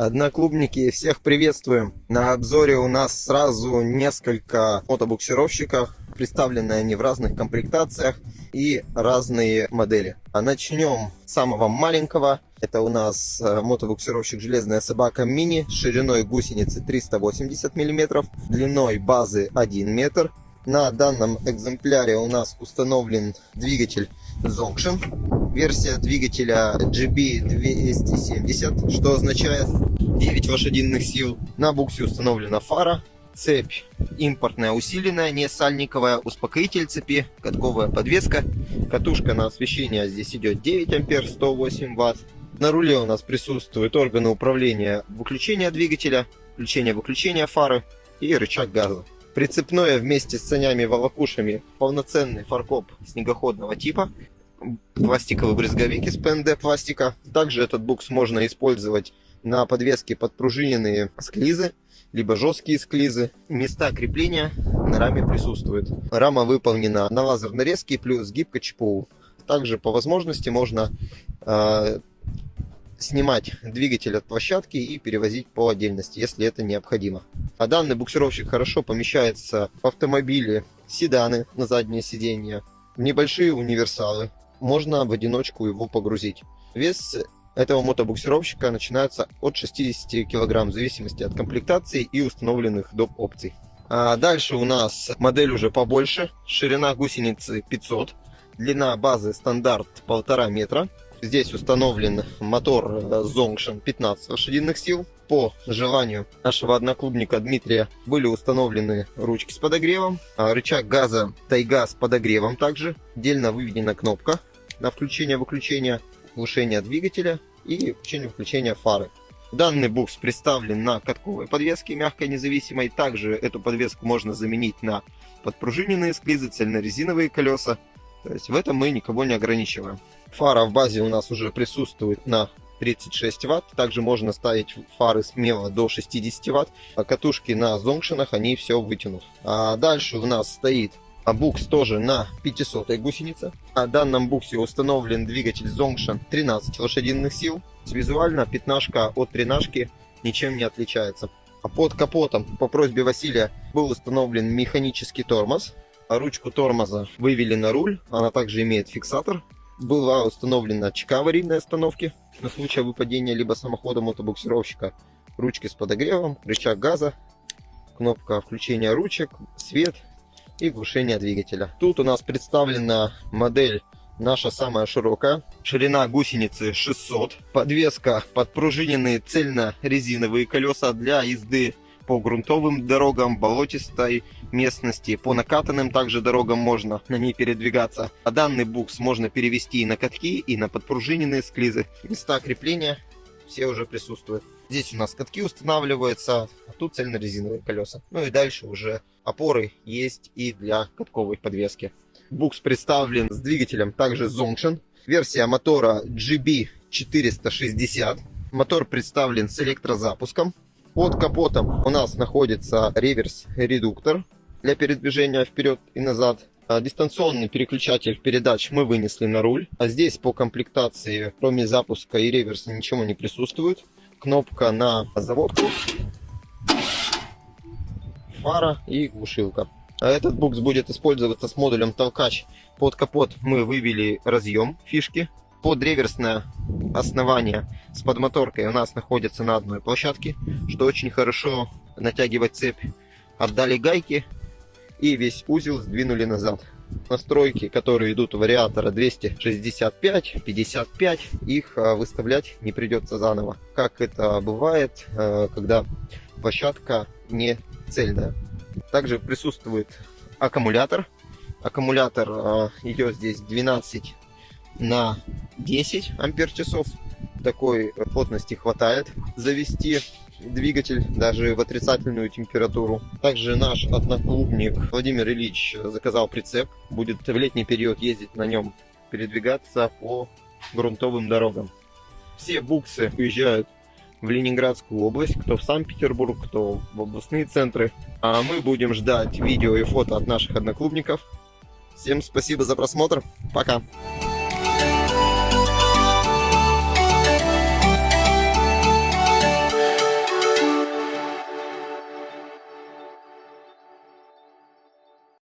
Одноклубники, всех приветствуем! На обзоре у нас сразу несколько мотобуксировщиков, представлены они в разных комплектациях и разные модели. А начнем с самого маленького. Это у нас э, мотобуксировщик «Железная собака мини» шириной гусеницы 380 мм, длиной базы 1 метр. На данном экземпляре у нас установлен двигатель Zonction. Версия двигателя GB270, что означает 9 лошадиных сил. На буксе установлена фара, цепь импортная усиленная, не сальниковая, успокоитель цепи, катковая подвеска, катушка на освещение здесь идет 9 ампер, 108 ватт. На руле у нас присутствуют органы управления выключения двигателя, включения-выключения фары и рычаг газа. Прицепное вместе с санями-волокушами полноценный фаркоп снегоходного типа, пластиковый брызговик из ПНД пластика. Также этот букс можно использовать на подвеске подпружиненные склизы, либо жесткие склизы. Места крепления на раме присутствуют. Рама выполнена на лазерной резке плюс гибко ЧПУ. Также по возможности можно э, снимать двигатель от площадки и перевозить по отдельности, если это необходимо. А данный буксировщик хорошо помещается в автомобиле, седаны на заднее сиденье, небольшие универсалы. Можно в одиночку его погрузить. Вес этого мотобуксировщика начинается от 60 кг в зависимости от комплектации и установленных доп. опций. А дальше у нас модель уже побольше. Ширина гусеницы 500. Длина базы стандарт 1,5 метра. Здесь установлен мотор Zonction 15 лошадиных сил. По желанию нашего одноклубника Дмитрия были установлены ручки с подогревом, а рычаг газа Тайга с подогревом также. Отдельно выведена кнопка на включение-выключение, глушение двигателя и включение-выключение фары. Данный букс представлен на катковой подвеске мягкой независимой. Также эту подвеску можно заменить на подпружиненные склизы, цельнорезиновые колеса. То есть в этом мы никого не ограничиваем. Фара в базе у нас уже присутствует на 36 ватт. Также можно ставить фары смело до 60 ватт. А катушки на зонкшенах они все вытянут. А дальше у нас стоит букс тоже на 500 гусенице. На данном буксе установлен двигатель Zongshan 13 лошадиных сил. Визуально пятнашка от тренажки ничем не отличается. А под капотом по просьбе Василия был установлен механический тормоз. А ручку тормоза вывели на руль. Она также имеет фиксатор была установлена чека аварийной остановки на случай выпадения либо самохода мотобуксировщика, ручки с подогревом, рычаг газа, кнопка включения ручек, свет и глушение двигателя. Тут у нас представлена модель наша самая широкая. Ширина гусеницы 600. Подвеска подпружиненные цельно-резиновые колеса для езды по грунтовым дорогам, болотистой местности, по накатанным также дорогам можно на ней передвигаться. А данный букс можно перевести и на катки, и на подпружиненные склизы. Места крепления все уже присутствуют. Здесь у нас катки устанавливаются, а тут цельнорезиновые колеса. Ну и дальше уже опоры есть и для катковой подвески. Букс представлен с двигателем также Zonction. Версия мотора GB460. Мотор представлен с электрозапуском. Под капотом у нас находится реверс-редуктор для передвижения вперед и назад. А, дистанционный переключатель передач мы вынесли на руль. А здесь по комплектации, кроме запуска и реверса, ничего не присутствует. Кнопка на заводку, фара и глушилка. А этот букс будет использоваться с модулем толкач. Под капот мы вывели разъем фишки подреверсное основание с подмоторкой у нас находится на одной площадке, что очень хорошо натягивать цепь. Отдали гайки и весь узел сдвинули назад. Настройки, которые идут у вариатора 265, 55, их а, выставлять не придется заново. Как это бывает, а, когда площадка не цельная. Также присутствует аккумулятор. Аккумулятор а, идет здесь 12 на 10 ампер часов. Такой плотности хватает завести двигатель даже в отрицательную температуру. Также наш одноклубник Владимир Ильич заказал прицеп. Будет в летний период ездить на нем, передвигаться по грунтовым дорогам. Все буксы уезжают в Ленинградскую область, кто в Санкт-Петербург, кто в областные центры. А мы будем ждать видео и фото от наших одноклубников. Всем спасибо за просмотр. Пока.